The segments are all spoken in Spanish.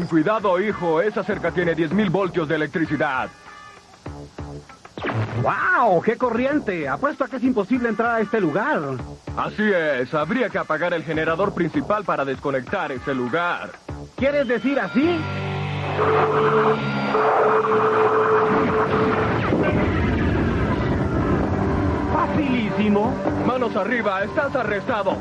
Ten cuidado, hijo. Esa cerca tiene 10.000 voltios de electricidad. ¡Wow! ¡Qué corriente! Apuesto a que es imposible entrar a este lugar. Así es. Habría que apagar el generador principal para desconectar ese lugar. ¿Quieres decir así? Facilísimo. Manos arriba. Estás arrestado.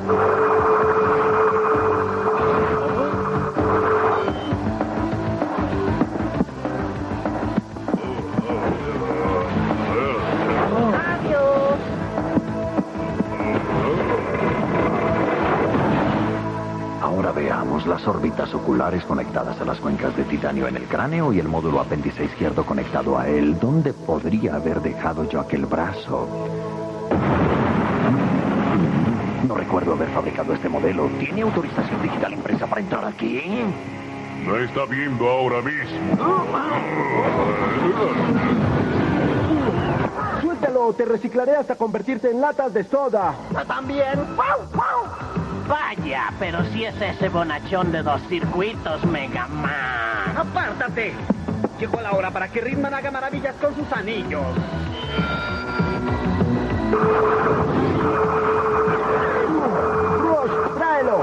Las órbitas oculares conectadas a las cuencas de titanio en el cráneo y el módulo apéndice izquierdo conectado a él. ¿Dónde podría haber dejado yo aquel brazo? No recuerdo haber fabricado este modelo. ¿Tiene autorización digital impresa para entrar aquí? No está viendo ahora mismo. Suéltalo, te reciclaré hasta convertirte en latas de soda. También. Vaya, pero si es ese bonachón de dos circuitos, Mega Man. ¡Apártate! Llegó la hora para que Ritman haga maravillas con sus anillos. Rush, tráelo.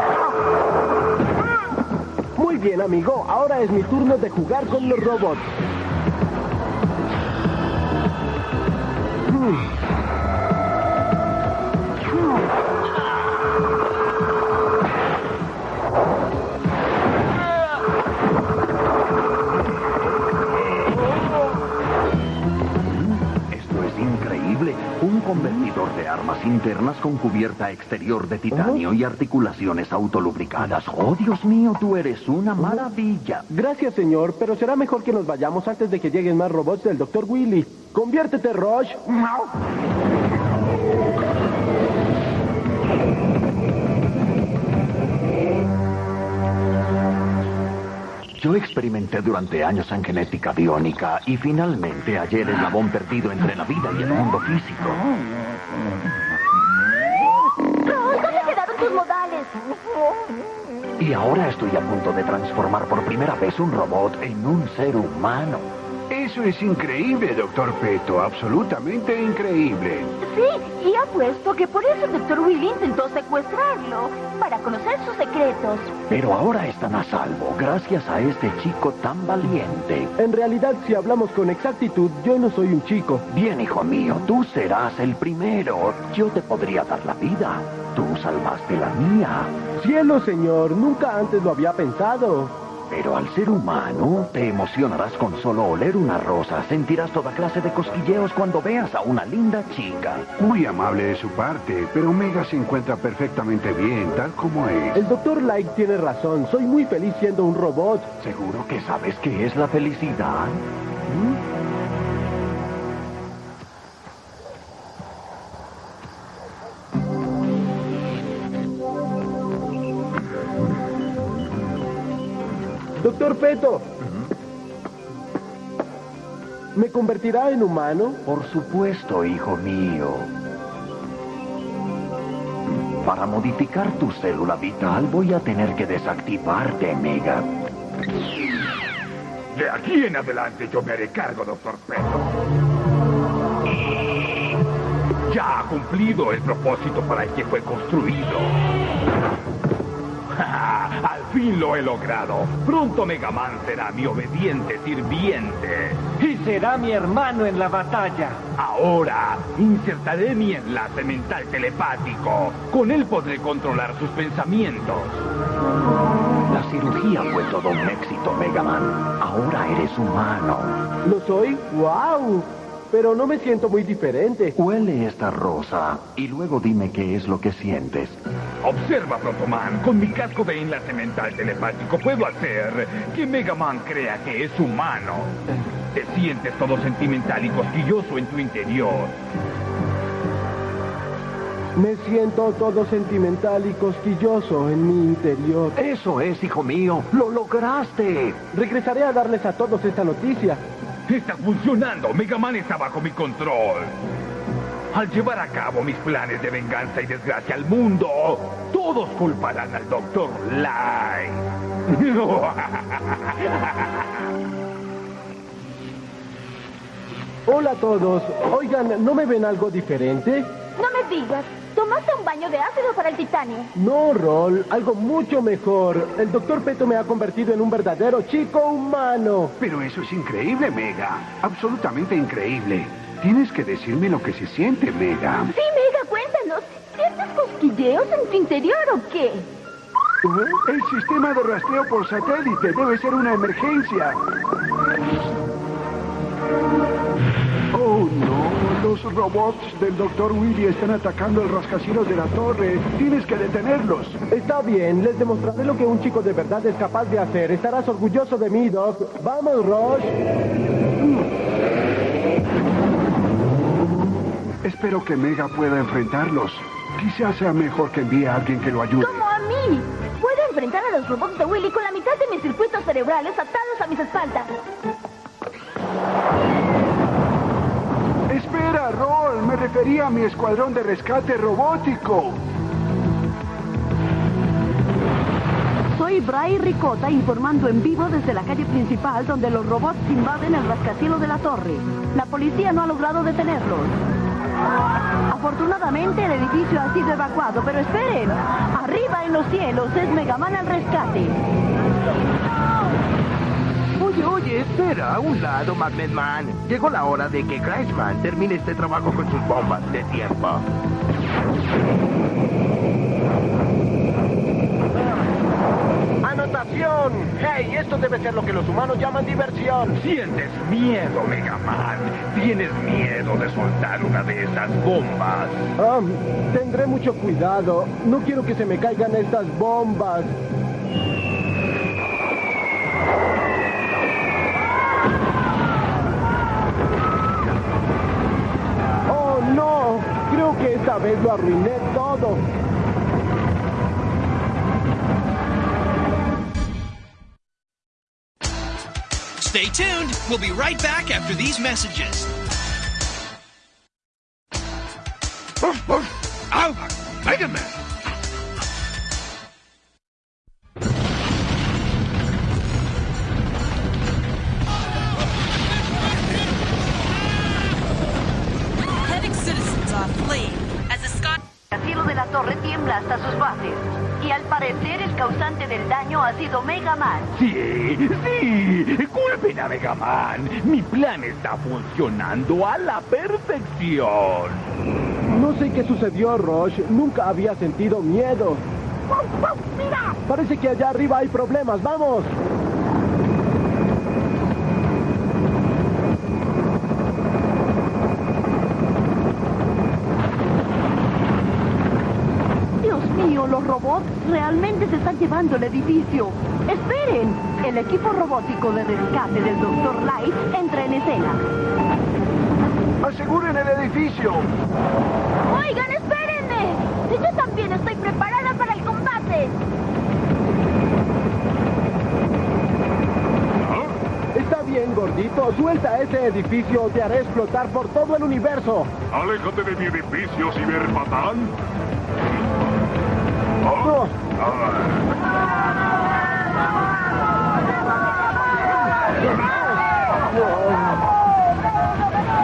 Muy bien, amigo. Ahora es mi turno de jugar con los robots. Convertidor de armas internas con cubierta exterior de titanio y articulaciones autolubricadas. Oh, Dios mío, tú eres una maravilla. Gracias, señor, pero será mejor que nos vayamos antes de que lleguen más robots del Dr. Willy. Conviértete, Rush. Yo experimenté durante años en genética biónica y finalmente hallé el eslabón perdido entre la vida y el mundo físico. ¿dónde quedaron tus modales? Y ahora estoy a punto de transformar por primera vez un robot en un ser humano. Eso es increíble, doctor Peto. Absolutamente increíble. Sí, y apuesto que por eso el Dr. Willy intentó secuestrarlo, para conocer sus secretos. Pero ahora están a salvo gracias a este chico tan valiente. En realidad, si hablamos con exactitud, yo no soy un chico. Bien, hijo mío, tú serás el primero. Yo te podría dar la vida. Tú salvaste la mía. Cielo, señor, nunca antes lo había pensado. Pero al ser humano, te emocionarás con solo oler una rosa. Sentirás toda clase de cosquilleos cuando veas a una linda chica. Muy amable de su parte, pero Omega se encuentra perfectamente bien, tal como es. El doctor Light tiene razón. Soy muy feliz siendo un robot. ¿Seguro que sabes qué es la felicidad? Doctor Peto. ¿Me convertirá en humano? Por supuesto, hijo mío. Para modificar tu célula vital voy a tener que desactivarte, Mega. De aquí en adelante yo me haré cargo, doctor Peto. Ya ha cumplido el propósito para el que fue construido. Fin lo he logrado. Pronto Mega Man será mi obediente sirviente. Y será mi hermano en la batalla. Ahora insertaré mi enlace mental telepático. Con él podré controlar sus pensamientos. La cirugía fue todo un éxito, Mega Man. Ahora eres humano. ¿Lo soy? ¡Wow! Pero no me siento muy diferente. Huele esta rosa y luego dime qué es lo que sientes. Observa, Protoman. Con mi casco de enlace mental telepático puedo hacer que Mega Man crea que es humano. Te sientes todo sentimental y cosquilloso en tu interior. Me siento todo sentimental y cosquilloso en mi interior. Eso es, hijo mío. Lo lograste. Regresaré a darles a todos esta noticia. Está funcionando. Mega Man está bajo mi control. Al llevar a cabo mis planes de venganza y desgracia al mundo, todos culparán al Dr. Light. Hola a todos. Oigan, ¿no me ven algo diferente? No me digas. ¿Tomaste un baño de ácido para el titanio? No, Rol, algo mucho mejor. El doctor Peto me ha convertido en un verdadero chico humano. Pero eso es increíble, Mega. Absolutamente increíble. Tienes que decirme lo que se siente, Mega. Sí, Mega, cuéntanos. ¿Sientes cosquilleos en tu interior o qué? El sistema de rastreo por satélite debe ser una emergencia. Oh, no. Los robots del Dr. Willy están atacando el rascacielos de la torre. Tienes que detenerlos. Está bien, les demostraré lo que un chico de verdad es capaz de hacer. Estarás orgulloso de mí, Doc. Vamos, Rosh. Espero que Mega pueda enfrentarlos. Quizás sea mejor que envíe a alguien que lo ayude. Como a mí. Puedo enfrentar a los robots de Willy con la mitad de mis circuitos cerebrales atados a mis espaldas. Espera, Roll. Me refería a mi escuadrón de rescate robótico. Soy Bray Ricota informando en vivo desde la calle principal donde los robots invaden el rascacielos de la torre. La policía no ha logrado detenerlos. Afortunadamente el edificio ha sido evacuado, pero esperen. Arriba en los cielos es Megaman al rescate. Oye, oye, espera, a un lado, Magnet Man. Llegó la hora de que Crashman termine este trabajo con sus bombas de tiempo. ¡Anotación! ¡Hey! Esto debe ser lo que los humanos llaman diversión. Sientes miedo, Mega Man. Tienes miedo de soltar una de esas bombas. Ah, tendré mucho cuidado. No quiero que se me caigan estas bombas. Esta vez lo arruiné todo. Stay tuned. We'll be right back after these messages. Oh, oh. Ow! Mega Man! Sido Mega Man. Sí, sí. Culpen a Mega Man. Mi plan está funcionando a la perfección. No sé qué sucedió, Rosh. Nunca había sentido miedo. ¡Mira! Parece que allá arriba hay problemas. ¡Vamos! Los robots realmente se están llevando el edificio. ¡Esperen! El equipo robótico de rescate del Dr. Light entra en escena. ¡Aseguren el edificio! Oigan, espérenme. Yo también estoy preparada para el combate. Está bien, gordito. Suelta ese edificio o te haré explotar por todo el universo. Aléjate de mi edificio, ciberpatán. No.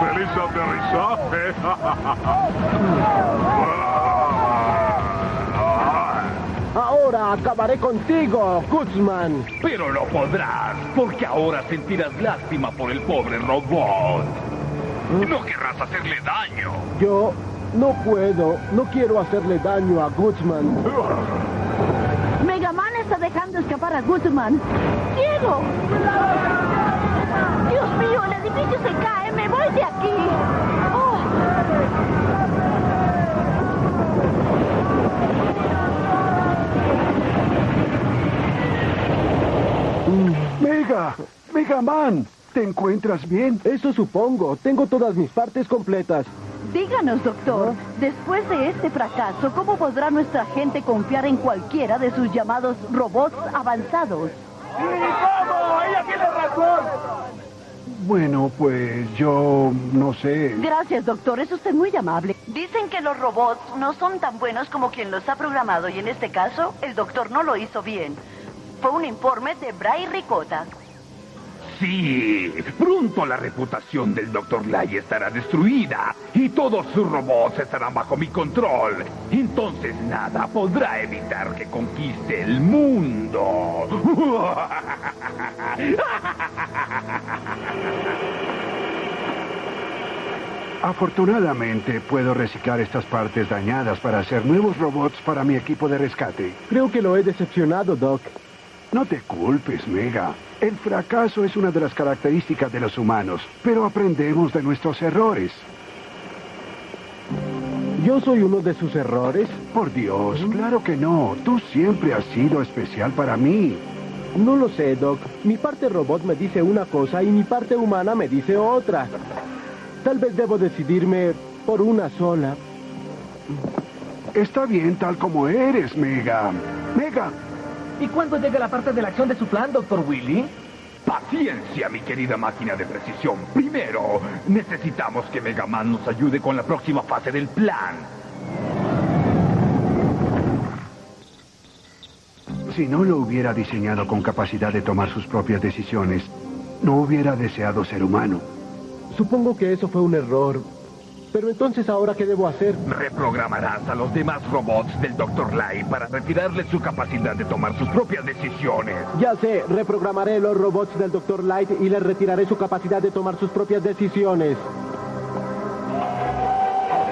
¡Feliz aterrizaje! Ahora Acabaré contigo, Guzman. Pero no podrás, porque ahora sentirás lástima por el pobre robot. No querrás hacerle daño. Yo no puedo, no quiero hacerle daño a Guzman. Megaman está dejando escapar a Guzman. ¡Ciego! ¡Dios mío, el edificio se cae! ¡Me voy de aquí! ¡Oh! Mega, Mega Man, ¿te encuentras bien? Eso supongo. Tengo todas mis partes completas. Díganos, doctor, después de este fracaso, ¿cómo podrá nuestra gente confiar en cualquiera de sus llamados robots avanzados? ¿Cómo? ¡Ella tiene razón! Bueno, pues yo no sé. Gracias, doctor, es usted muy amable. Dicen que los robots no son tan buenos como quien los ha programado y en este caso, el doctor no lo hizo bien. Fue un informe de Bray Ricota. Sí, pronto la reputación del Dr. Lai estará destruida y todos sus robots estarán bajo mi control. Entonces nada podrá evitar que conquiste el mundo. Afortunadamente puedo reciclar estas partes dañadas para hacer nuevos robots para mi equipo de rescate. Creo que lo he decepcionado, Doc. No te culpes, Mega. El fracaso es una de las características de los humanos, pero aprendemos de nuestros errores. ¿Yo soy uno de sus errores? Por Dios, claro que no. Tú siempre has sido especial para mí. No lo sé, Doc. Mi parte robot me dice una cosa y mi parte humana me dice otra. Tal vez debo decidirme por una sola. Está bien tal como eres, Mega. Mega, ¿Y cuándo llega la parte de la acción de su plan, doctor Willy? Paciencia, mi querida máquina de precisión. Primero, necesitamos que Mega Man nos ayude con la próxima fase del plan. si no lo hubiera diseñado con capacidad de tomar sus propias decisiones, no hubiera deseado ser humano. Supongo que eso fue un error. Pero entonces, ¿ahora qué debo hacer? Reprogramarás a los demás robots del Dr. Lai para retirarles su capacidad de tomar sus propias decisiones. Ya sé, reprogramaré los robots del Dr. Light y les retiraré su capacidad de tomar sus propias decisiones.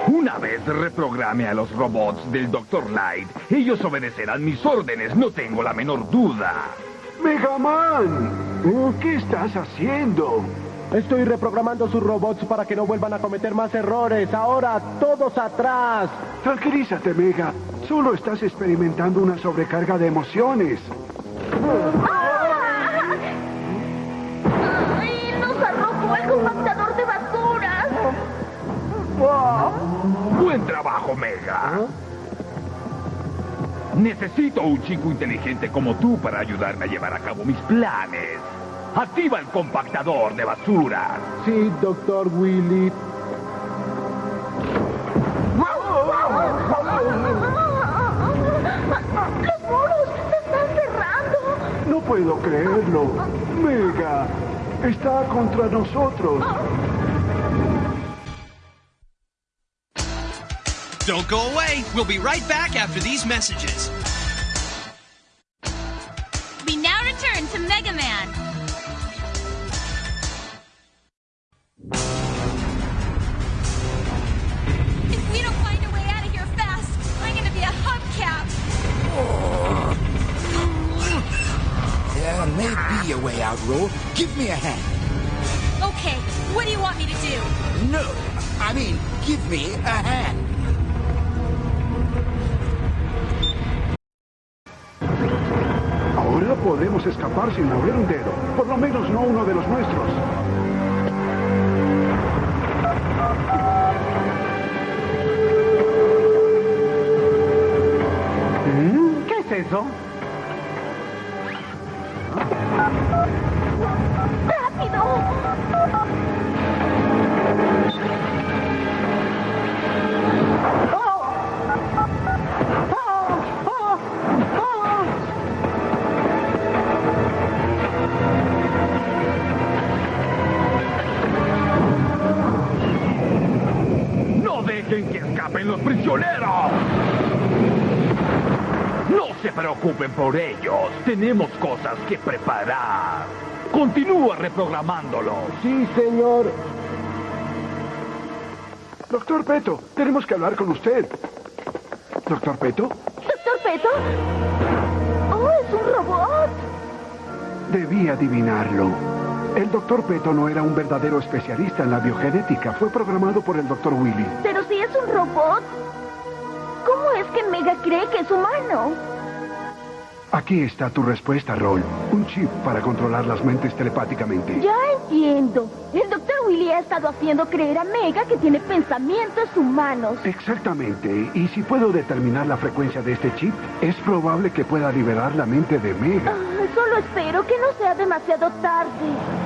Una vez reprograme a los robots del Dr. Light, ellos obedecerán mis órdenes, no tengo la menor duda. Mega Man, ¿qué estás haciendo? Estoy reprogramando sus robots para que no vuelvan a cometer más errores. Ahora, todos atrás. Tranquilízate, Mega. Solo estás experimentando una sobrecarga de emociones. ¡Ay, nos arrojó el compactador de basuras! Buen trabajo, Mega. Necesito un chico inteligente como tú para ayudarme a llevar a cabo mis planes. Activa el compactador de basura. Sí, doctor Willy. ¡Los muros se están cerrando! No puedo creerlo. Mega, está contra nosotros. Don't go away. We'll be right back after these messages. Ahora podemos escapar sin mover un dedo. Por lo menos no uno de los nuestros. ¿Qué es eso? ¡No dejen que escapen los prisioneros! ¡No se preocupen por ellos. Tenemos cosas que preparar. Continúa reprogramándolo. Sí, señor. Doctor Peto, tenemos que hablar con usted. Doctor Peto, ¿Doctor Peto? ¡Oh, es un robot! debí adivinarlo. El doctor Peto no era un verdadero especialista en la biogenética. Fue programado por el doctor Willy. Pero si es un robot, ¿cómo es que Mega cree que es humano? Aquí está tu respuesta, Roll. Un chip para controlar las mentes telepáticamente. Ya entiendo. El doctor Willy ha estado haciendo creer a Mega que tiene pensamientos humanos. Exactamente. Y si puedo determinar la frecuencia de este chip, es probable que pueda liberar la mente de Mega. Ah, solo espero que no sea demasiado tarde.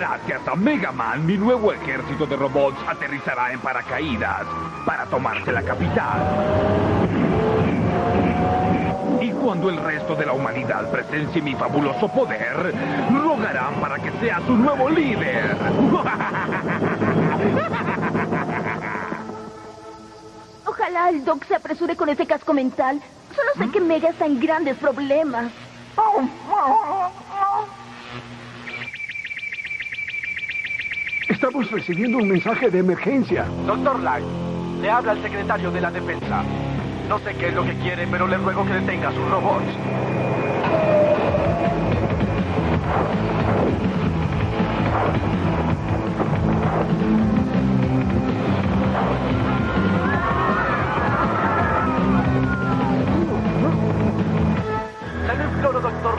Gracias a Mega Man, mi nuevo ejército de robots aterrizará en paracaídas para tomarse la capital. Y cuando el resto de la humanidad presencie mi fabuloso poder, rogarán para que sea su nuevo líder. Ojalá el Doc se apresure con ese casco mental. Solo sé que Mega está en grandes problemas. Estamos recibiendo un mensaje de emergencia. Doctor Light, le habla el secretario de la defensa. No sé qué es lo que quiere, pero le ruego que detenga sus robots.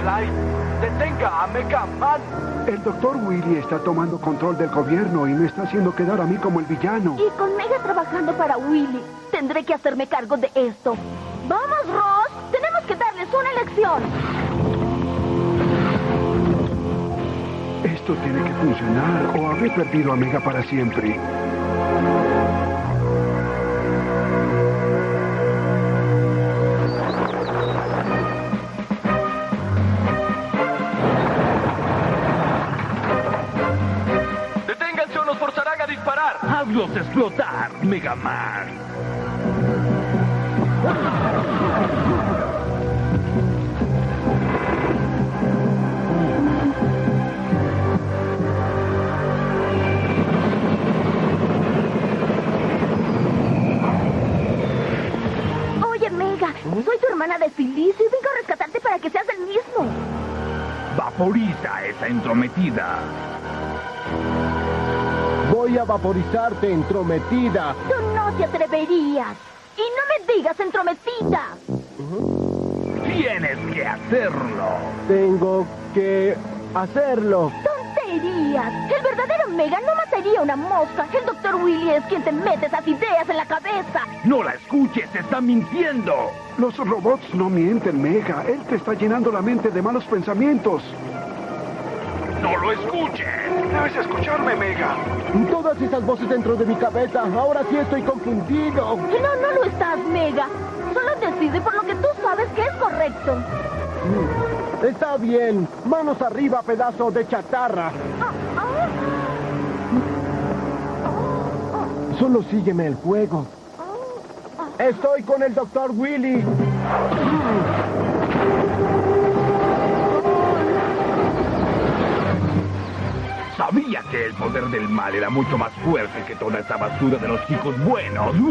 Detenga a Mega Man. El doctor Willy está tomando control del gobierno y me está haciendo quedar a mí como el villano. Y con Mega trabajando para Willy, tendré que hacerme cargo de esto. ¡Vamos, Ross! Tenemos que darles una lección. Esto tiene que funcionar o habré perdido a Mega para siempre. ¡Hazlos explotar, Mega Man! Oye, Mega, soy tu hermana de Felicio y vengo a rescatarte para que seas el mismo. Vaporiza esa entrometida. Voy a vaporizarte, entrometida. Tú no te atreverías. Y no me digas entrometida. Tienes que hacerlo. Tengo que hacerlo. ¡Tonterías! El verdadero Mega no mataría una mosca. El doctor Willy es quien te mete esas ideas en la cabeza. No la escuches, está mintiendo. Los robots no mienten, Mega. Él te está llenando la mente de malos pensamientos. No lo escuches. Debes escucharme, Mega. Todas esas voces dentro de mi cabeza. Ahora sí estoy confundido. No, no lo estás, Mega. Solo decide por lo que tú sabes que es correcto. Está bien. Manos arriba, pedazo de chatarra. Solo sígueme el juego. Estoy con el doctor Willy. Sabía que el poder del mal era mucho más fuerte que toda esa basura de los chicos buenos.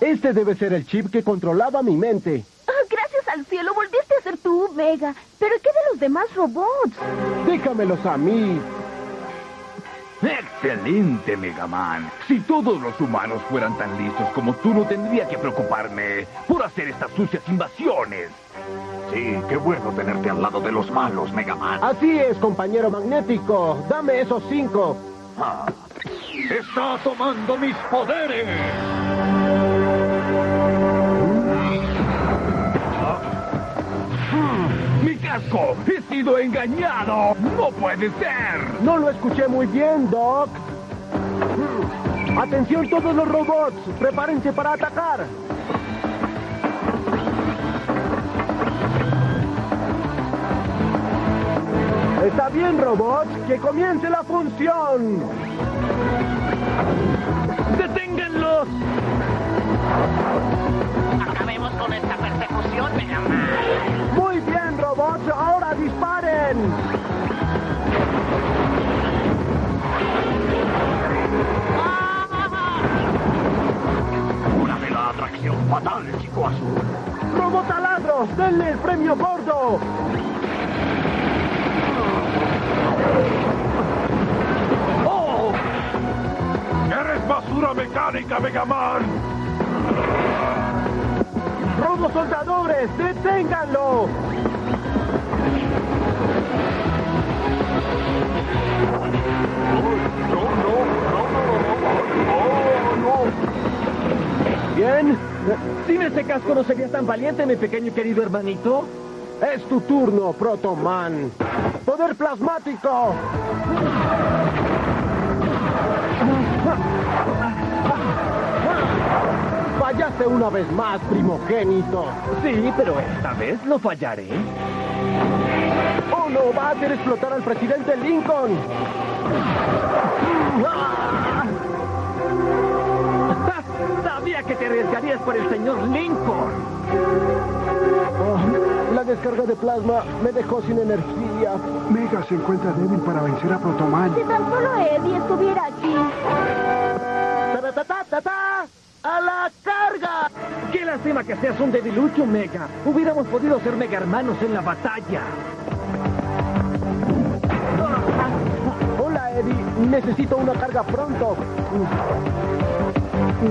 Este debe ser el chip que controlaba mi mente. Ah, gracias al cielo volviste a ser tú, Mega. Pero ¿qué de los demás robots? Déjamelos a mí. Excelente, Mega Man. Si todos los humanos fueran tan listos como tú, no tendría que preocuparme por hacer estas sucias invasiones. Sí, qué bueno tenerte al lado de los malos, Mega Man. Así es, compañero magnético. Dame esos cinco. Ah, ¡Está tomando mis poderes! ¡Mi casco! ¡He sido engañado! ¡No puede ser! No lo escuché muy bien, Doc. Atención todos los robots. Prepárense para atacar. bien, robots, que comience la función. ¡Deténganlos! Ese casco no serías tan valiente, mi pequeño y querido hermanito. es tu turno, Protoman. Poder plasmático. Fallaste una vez más, primogénito. Sí, pero esta vez no fallaré. ¡Oh, no! ¡Va a hacer explotar al presidente Lincoln! Sabía que te arriesgarías por el señor Lincoln. Oh, la descarga de plasma me dejó sin energía. Mega se encuentra débil para vencer a Protoman. Si tan solo Eddie estuviera aquí. ¡Ta-ta-ta-ta-ta! ¡A la carga! Qué lástima que seas un debilucho, Mega. Hubiéramos podido ser mega hermanos en la batalla. Hola, Eddie. Necesito una carga pronto. Eso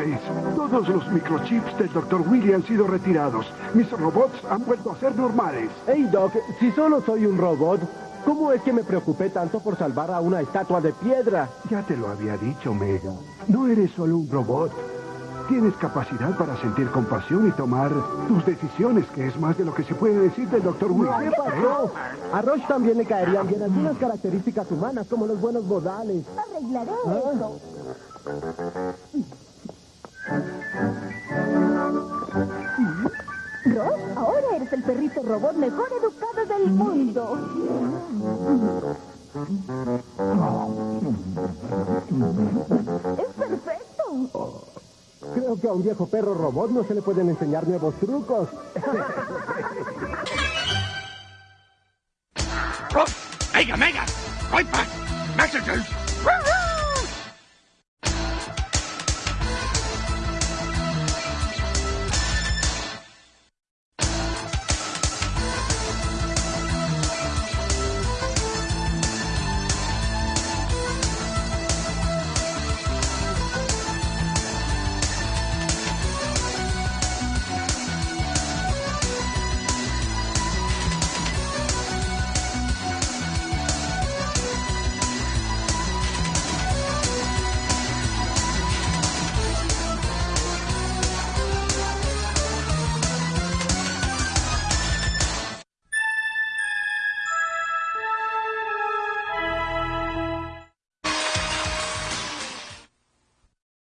es. Todos los microchips del Dr. Willy han sido retirados. Mis robots han vuelto a ser normales. Hey, Doc, si solo soy un robot, ¿cómo es que me preocupé tanto por salvar a una estatua de piedra? Ya te lo había dicho, Mega. No eres solo un robot. Tienes capacidad para sentir compasión y tomar tus decisiones, que es más de lo que se puede decir del Dr. Willy. ¿Qué pasó? A Roche también le caerían bien algunas características humanas, como los buenos modales. Arreglaré Ah. eso. Eres el perrito robot mejor educado del mundo. Es perfecto. Creo que a un viejo perro robot no se le pueden enseñar nuevos trucos. Mega, Mega! Right back! Messages!